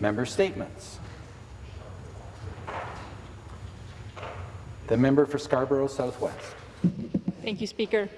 Member statements. The member for Scarborough Southwest. Thank you, Speaker.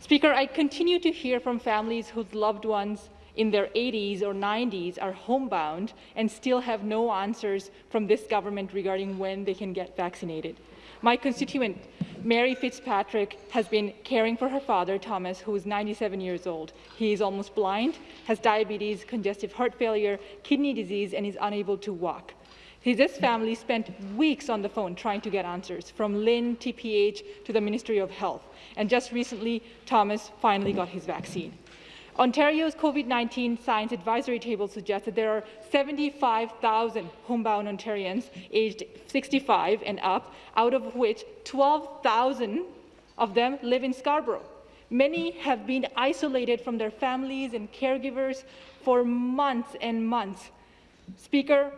Speaker, I continue to hear from families whose loved ones in their 80s or 90s are homebound and still have no answers from this government regarding when they can get vaccinated. My constituent, Mary Fitzpatrick, has been caring for her father, Thomas, who is 97 years old. He is almost blind, has diabetes, congestive heart failure, kidney disease, and is unable to walk. His family spent weeks on the phone trying to get answers, from LHIN, TPH, to the Ministry of Health. And just recently, Thomas finally got his vaccine. Ontario's COVID-19 Science Advisory Table suggests that there are 75,000 homebound Ontarians aged 65 and up, out of which 12,000 of them live in Scarborough. Many have been isolated from their families and caregivers for months and months. Speaker,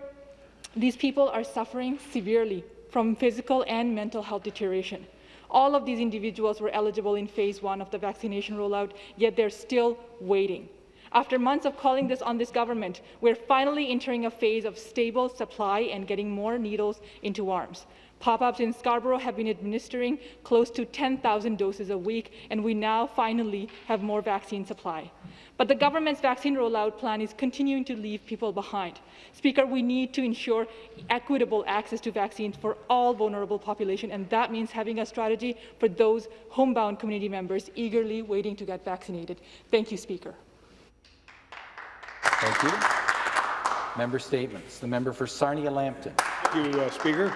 these people are suffering severely from physical and mental health deterioration. All of these individuals were eligible in phase one of the vaccination rollout, yet they're still waiting. After months of calling this on this government, we're finally entering a phase of stable supply and getting more needles into arms. Pop-ups in Scarborough have been administering close to 10,000 doses a week, and we now finally have more vaccine supply. But the government's vaccine rollout plan is continuing to leave people behind. Speaker, we need to ensure equitable access to vaccines for all vulnerable population, and that means having a strategy for those homebound community members eagerly waiting to get vaccinated. Thank you, Speaker. Thank you. Member statements. The member for Sarnia-Lambton. Thank you, uh, Speaker.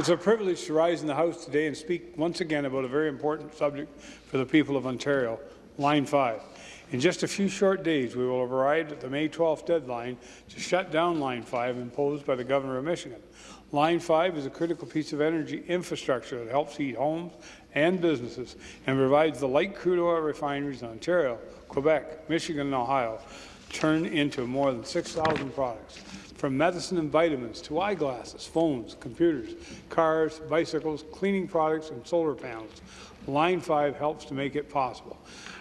It's a privilege to rise in the House today and speak once again about a very important subject for the people of Ontario, Line 5. In just a few short days, we will have arrived at the May 12th deadline to shut down Line 5 imposed by the Governor of Michigan. Line 5 is a critical piece of energy infrastructure that helps heat homes and businesses and provides the light crude oil refineries in Ontario, Quebec, Michigan, and Ohio turn into more than 6,000 products, from medicine and vitamins to eyeglasses, phones, computers, cars, bicycles, cleaning products, and solar panels. Line 5 helps to make it possible.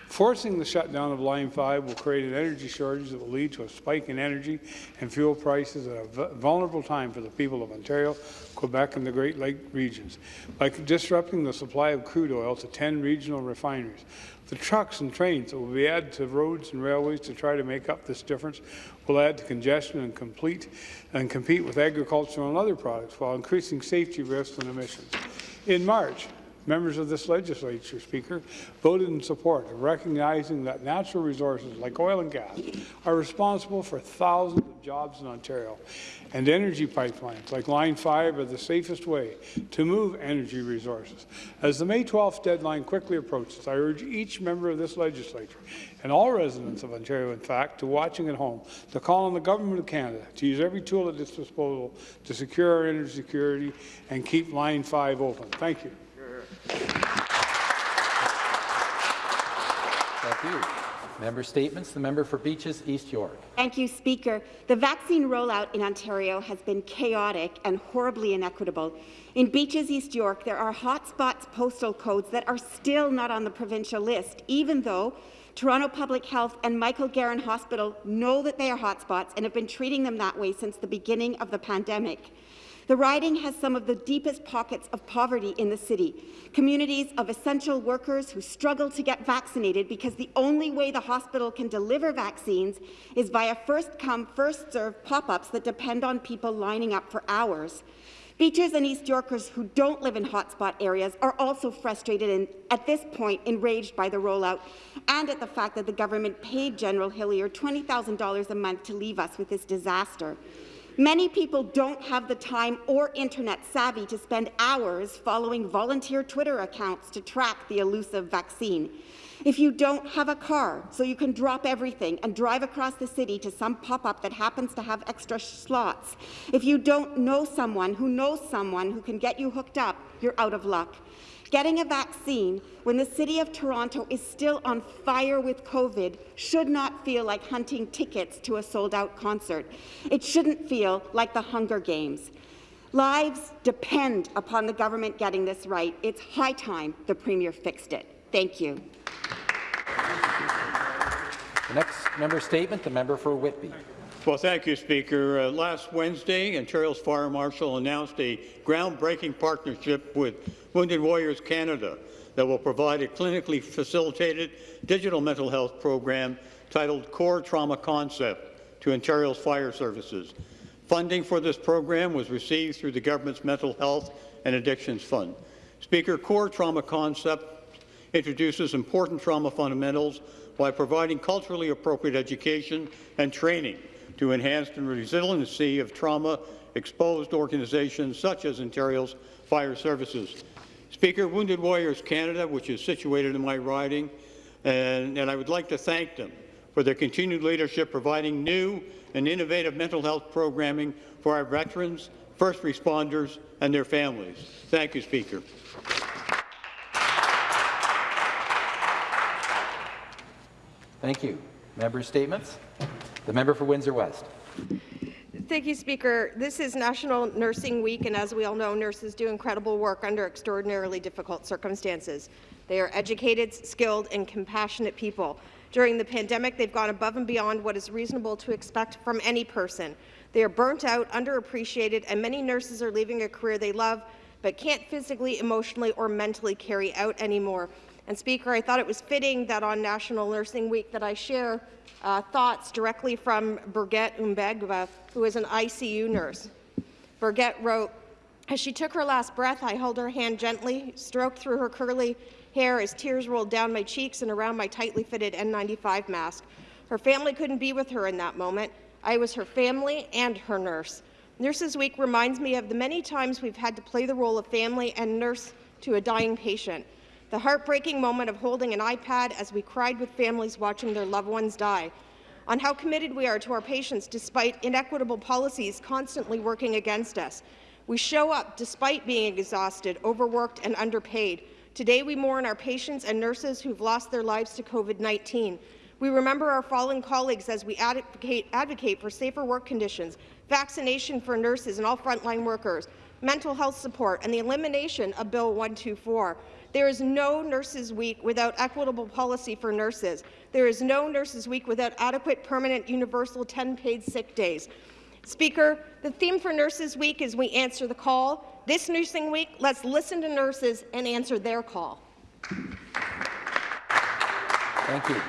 Forcing the shutdown of Line 5 will create an energy shortage that will lead to a spike in energy and fuel prices at a vulnerable time for the people of Ontario, Quebec and the Great Lake regions. By disrupting the supply of crude oil to 10 regional refineries, the trucks and trains that will be added to roads and railways to try to make up this difference will add to congestion and complete and compete with agricultural and other products while increasing safety risks and emissions. In March, members of this legislature, Speaker, voted in support of recognizing that natural resources like oil and gas are responsible for thousands of jobs in Ontario, and energy pipelines like Line 5 are the safest way to move energy resources. As the May 12th deadline quickly approaches, I urge each member of this legislature and all residents of Ontario, in fact, to watching at home, to call on the Government of Canada to use every tool at its disposal to secure our energy security and keep Line 5 open. Thank you. Thank you. Member statements. The member for Beaches East York. Thank you, Speaker. The vaccine rollout in Ontario has been chaotic and horribly inequitable. In Beaches East York, there are hotspots postal codes that are still not on the provincial list, even though Toronto Public Health and Michael Garron Hospital know that they are hotspots and have been treating them that way since the beginning of the pandemic. The riding has some of the deepest pockets of poverty in the city. Communities of essential workers who struggle to get vaccinated because the only way the hospital can deliver vaccines is via first-come, first-served pop-ups that depend on people lining up for hours. Beaches and East Yorkers who don't live in hotspot areas are also frustrated and, at this point, enraged by the rollout and at the fact that the government paid General Hillier $20,000 a month to leave us with this disaster. Many people don't have the time or internet savvy to spend hours following volunteer Twitter accounts to track the elusive vaccine. If you don't have a car, so you can drop everything and drive across the city to some pop-up that happens to have extra slots, if you don't know someone who knows someone who can get you hooked up, you're out of luck. Getting a vaccine when the City of Toronto is still on fire with COVID should not feel like hunting tickets to a sold-out concert. It shouldn't feel like the Hunger Games. Lives depend upon the government getting this right. It's high time the Premier fixed it. Thank you. The next member statement, the member for Whitby. Well, thank you, Speaker. Uh, last Wednesday, Ontario's Fire Marshal announced a groundbreaking partnership with Wounded Warriors Canada that will provide a clinically facilitated digital mental health program titled Core Trauma Concept to Ontario's fire services. Funding for this program was received through the government's Mental Health and Addictions Fund. Speaker, Core Trauma Concept introduces important trauma fundamentals by providing culturally appropriate education and training to enhance the resiliency of trauma-exposed organizations such as Ontario's fire services. Speaker, Wounded Warriors Canada, which is situated in my riding, and, and I would like to thank them for their continued leadership providing new and innovative mental health programming for our veterans, first responders, and their families. Thank you, Speaker. Thank you. Member statements. The member for Windsor West. Thank you, Speaker. This is National Nursing Week, and as we all know, nurses do incredible work under extraordinarily difficult circumstances. They are educated, skilled, and compassionate people. During the pandemic, they've gone above and beyond what is reasonable to expect from any person. They are burnt out, underappreciated, and many nurses are leaving a career they love but can't physically, emotionally, or mentally carry out anymore. And Speaker, I thought it was fitting that on National Nursing Week that I share uh, thoughts directly from Birgit Umaigba, who is an ICU nurse. Birgit wrote, as she took her last breath, I held her hand gently, stroked through her curly hair as tears rolled down my cheeks and around my tightly fitted N95 mask. Her family couldn't be with her in that moment. I was her family and her nurse. Nurses Week reminds me of the many times we've had to play the role of family and nurse to a dying patient. The heartbreaking moment of holding an iPad as we cried with families watching their loved ones die. On how committed we are to our patients despite inequitable policies constantly working against us. We show up despite being exhausted, overworked and underpaid. Today we mourn our patients and nurses who've lost their lives to COVID-19. We remember our fallen colleagues as we advocate, advocate for safer work conditions, vaccination for nurses and all frontline workers, mental health support, and the elimination of Bill 124. There is no Nurses Week without equitable policy for nurses. There is no Nurses Week without adequate permanent universal 10 paid sick days. Speaker, the theme for Nurses Week is we answer the call. This Nursing Week, let's listen to nurses and answer their call. Thank you.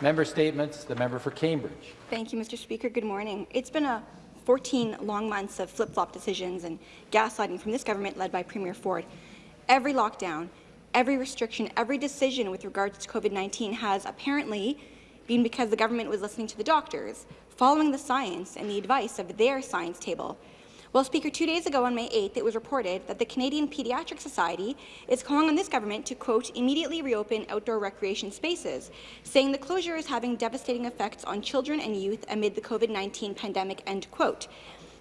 Member statements. The member for Cambridge. Thank you, Mr. Speaker. Good morning. It's been a 14 long months of flip-flop decisions and gaslighting from this government led by Premier Ford. Every lockdown, every restriction, every decision with regards to COVID-19 has apparently been because the government was listening to the doctors, following the science and the advice of their science table. Well, Speaker, two days ago on May 8th, it was reported that the Canadian Pediatric Society is calling on this government to, quote, immediately reopen outdoor recreation spaces, saying the closure is having devastating effects on children and youth amid the COVID-19 pandemic, end quote.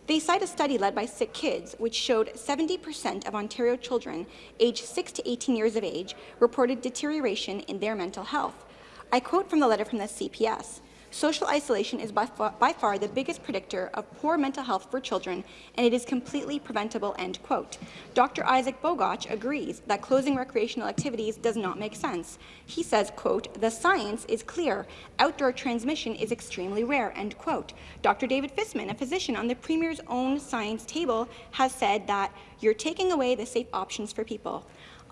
They cite a study led by Sick Kids, which showed 70% of Ontario children aged 6 to 18 years of age reported deterioration in their mental health. I quote from the letter from the CPS. Social isolation is by far, by far, the biggest predictor of poor mental health for children, and it is completely preventable, end quote. Dr. Isaac Bogoch agrees that closing recreational activities does not make sense. He says, quote, the science is clear. Outdoor transmission is extremely rare, end quote. Dr. David Fisman, a physician on the Premier's own science table, has said that you're taking away the safe options for people.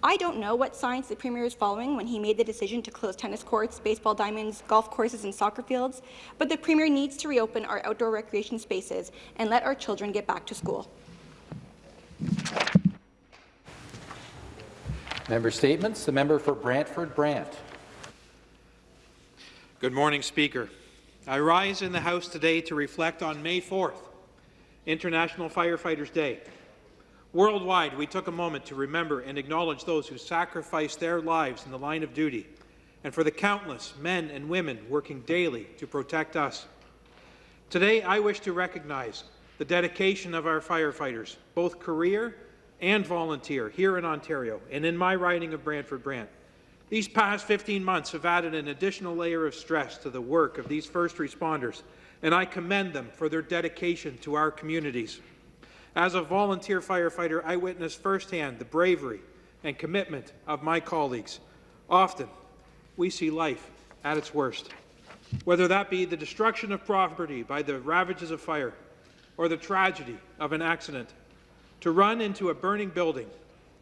I don't know what science the Premier is following when he made the decision to close tennis courts, baseball diamonds, golf courses and soccer fields, but the Premier needs to reopen our outdoor recreation spaces and let our children get back to school. Member statements. The member for Brantford Brant. Good morning, Speaker. I rise in the House today to reflect on May 4th, International Firefighters Day. Worldwide, we took a moment to remember and acknowledge those who sacrificed their lives in the line of duty, and for the countless men and women working daily to protect us. Today, I wish to recognize the dedication of our firefighters, both career and volunteer, here in Ontario and in my riding of Brantford Brant. These past 15 months have added an additional layer of stress to the work of these first responders, and I commend them for their dedication to our communities. As a volunteer firefighter, I witnessed firsthand the bravery and commitment of my colleagues. Often, we see life at its worst. whether that be the destruction of property by the ravages of fire or the tragedy of an accident. To run into a burning building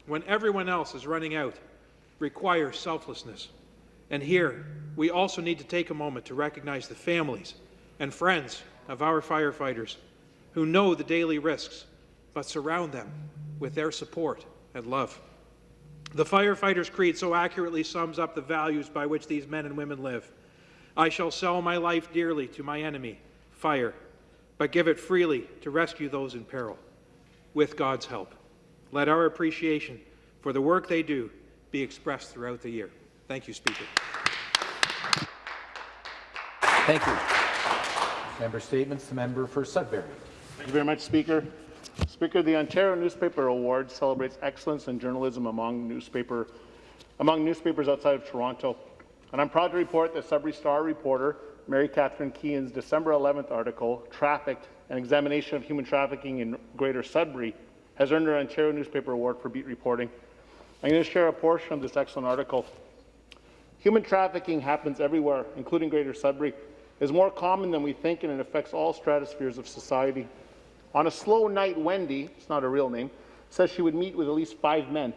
when everyone else is running out requires selflessness. And here, we also need to take a moment to recognize the families and friends of our firefighters who know the daily risks, but surround them with their support and love. The Firefighter's Creed so accurately sums up the values by which these men and women live. I shall sell my life dearly to my enemy, fire, but give it freely to rescue those in peril, with God's help. Let our appreciation for the work they do be expressed throughout the year. Thank you, Speaker. Thank you. Member statements. The member for Sudbury. Thank you very much, Speaker. Speaker, the Ontario Newspaper Award celebrates excellence in journalism among newspaper among newspapers outside of Toronto. And I'm proud to report that Sudbury Star reporter Mary Catherine Keown's December 11th article, Trafficked, an examination of human trafficking in Greater Sudbury, has earned her Ontario Newspaper Award for beat reporting. I'm going to share a portion of this excellent article. Human trafficking happens everywhere, including Greater Sudbury. It is more common than we think, and it affects all stratospheres of society. On a slow night, Wendy, it's not a real name, says she would meet with at least five men.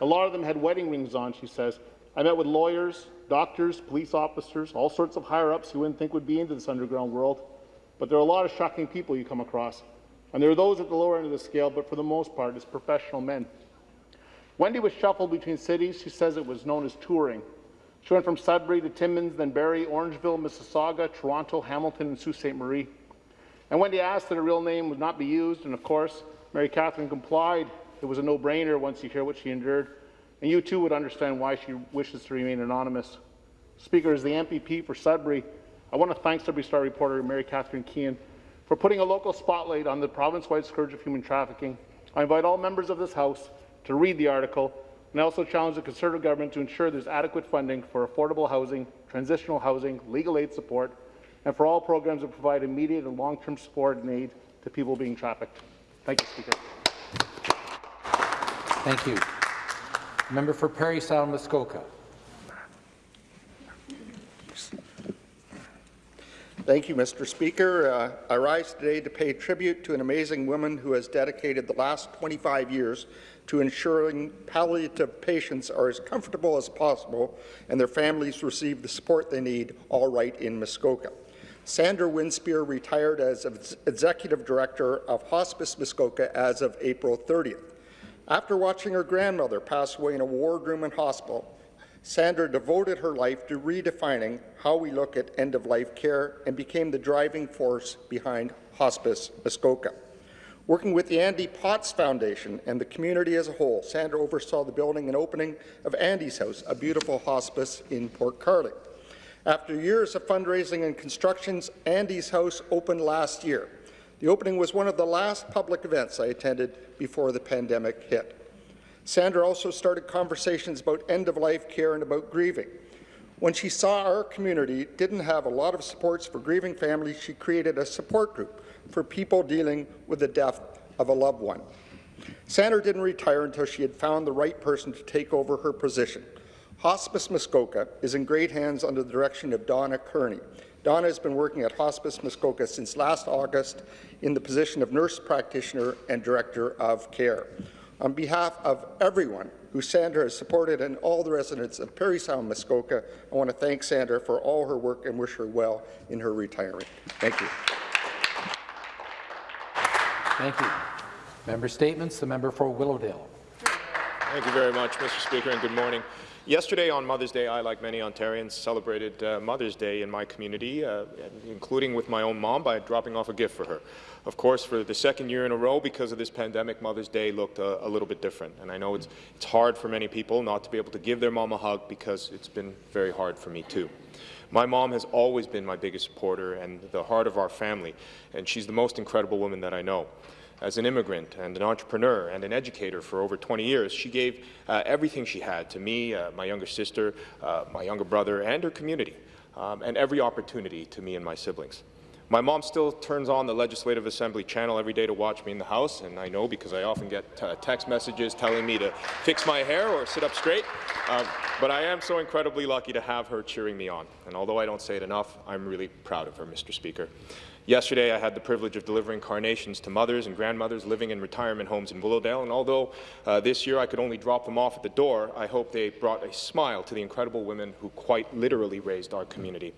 A lot of them had wedding rings on, she says. I met with lawyers, doctors, police officers, all sorts of higher-ups you wouldn't think would be into this underground world. But there are a lot of shocking people you come across. And there are those at the lower end of the scale, but for the most part, it's professional men. Wendy was shuffled between cities. She says it was known as touring. She went from Sudbury to Timmins, then Barrie, Orangeville, Mississauga, Toronto, Hamilton, and Sault Ste. Marie. And Wendy asked that her real name would not be used, and of course, Mary Catherine complied. It was a no-brainer once you hear what she endured, and you too would understand why she wishes to remain anonymous. Speaker, as the MPP for Sudbury, I want to thank Sudbury Star reporter Mary Catherine Keown for putting a local spotlight on the province-wide scourge of human trafficking. I invite all members of this House to read the article, and I also challenge the Conservative government to ensure there's adequate funding for affordable housing, transitional housing, legal aid support, and for all programs that provide immediate and long-term support and aid to people being trafficked. Thank you, Speaker. Thank you. Member for Parry Sound Muskoka. Thank you, Mr. Speaker. Uh, I rise today to pay tribute to an amazing woman who has dedicated the last 25 years to ensuring palliative patients are as comfortable as possible and their families receive the support they need all right in Muskoka. Sandra Winspear retired as Executive Director of Hospice Muskoka as of April 30th. After watching her grandmother pass away in a wardroom and hospital, Sandra devoted her life to redefining how we look at end-of-life care and became the driving force behind Hospice Muskoka. Working with the Andy Potts Foundation and the community as a whole, Sandra oversaw the building and opening of Andy's House, a beautiful hospice in Port Carling. After years of fundraising and constructions, Andy's House opened last year. The opening was one of the last public events I attended before the pandemic hit. Sandra also started conversations about end-of-life care and about grieving. When she saw our community didn't have a lot of supports for grieving families, she created a support group for people dealing with the death of a loved one. Sandra didn't retire until she had found the right person to take over her position. Hospice Muskoka is in great hands under the direction of Donna Kearney. Donna has been working at Hospice Muskoka since last August in the position of nurse practitioner and director of care. On behalf of everyone who Sandra has supported and all the residents of Parry Sound Muskoka, I want to thank Sandra for all her work and wish her well in her retirement. Thank you. Thank you. Member statements. The member for Willowdale. Thank you very much, Mr. Speaker, and good morning. Yesterday on Mother's Day, I, like many Ontarians, celebrated uh, Mother's Day in my community, uh, including with my own mom by dropping off a gift for her. Of course, for the second year in a row, because of this pandemic, Mother's Day looked a, a little bit different. And I know it's, it's hard for many people not to be able to give their mom a hug because it's been very hard for me too. My mom has always been my biggest supporter and the heart of our family, and she's the most incredible woman that I know as an immigrant and an entrepreneur and an educator for over 20 years. She gave uh, everything she had to me, uh, my younger sister, uh, my younger brother, and her community, um, and every opportunity to me and my siblings. My mom still turns on the Legislative Assembly channel every day to watch me in the House, and I know because I often get uh, text messages telling me to fix my hair or sit up straight. Um, but I am so incredibly lucky to have her cheering me on. And although I don't say it enough, I'm really proud of her, Mr. Speaker. Yesterday, I had the privilege of delivering carnations to mothers and grandmothers living in retirement homes in Willowdale, and although uh, this year I could only drop them off at the door, I hope they brought a smile to the incredible women who quite literally raised our community.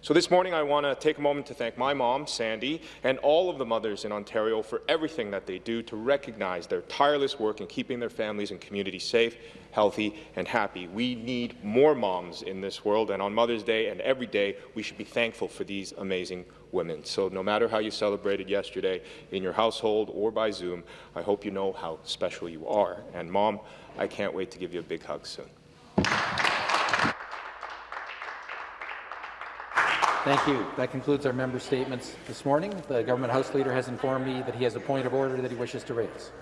So this morning, I want to take a moment to thank my mom, Sandy, and all of the mothers in Ontario for everything that they do to recognize their tireless work in keeping their families and communities safe, healthy, and happy. We need more moms in this world, and on Mother's Day and every day, we should be thankful for these amazing women. So no matter how you celebrated yesterday in your household or by Zoom, I hope you know how special you are. And Mom, I can't wait to give you a big hug soon. Thank you. That concludes our member statements this morning. The government House Leader has informed me that he has a point of order that he wishes to raise.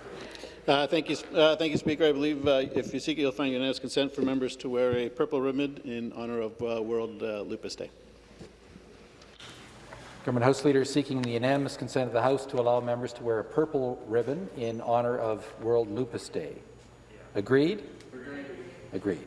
Uh, thank you, uh, thank you, Speaker. I believe uh, if you seek it, you'll find unanimous consent for members to wear a purple ribbon in honour of uh, World uh, Lupus Day. Government House Leader is seeking the unanimous consent of the House to allow members to wear a purple ribbon in honour of World Lupus Day. Agreed? Agreed.